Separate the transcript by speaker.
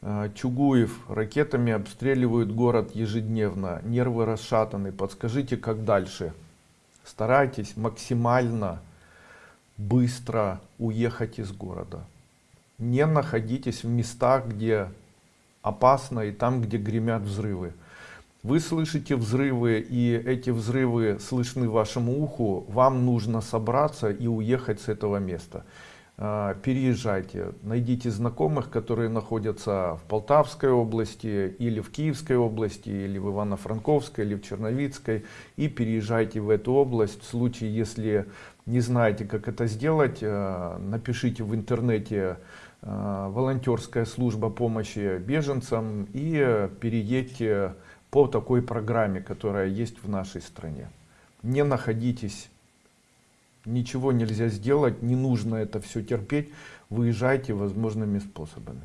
Speaker 1: Э, Чугуев. Ракетами обстреливают город ежедневно. Нервы расшатаны. Подскажите, как дальше? Старайтесь максимально быстро уехать из города. Не находитесь в местах, где опасно и там, где гремят взрывы. Вы слышите взрывы, и эти взрывы слышны вашему уху. Вам нужно собраться и уехать с этого места. А, переезжайте, найдите знакомых, которые находятся в Полтавской области, или в Киевской области, или в Ивано-Франковской, или в Черновицкой, и переезжайте в эту область. В случае, если не знаете, как это сделать, а, напишите в интернете а, волонтерская служба помощи беженцам и переедьте по такой программе, которая есть в нашей стране. Не находитесь ничего нельзя сделать, не нужно это все терпеть, выезжайте возможными способами.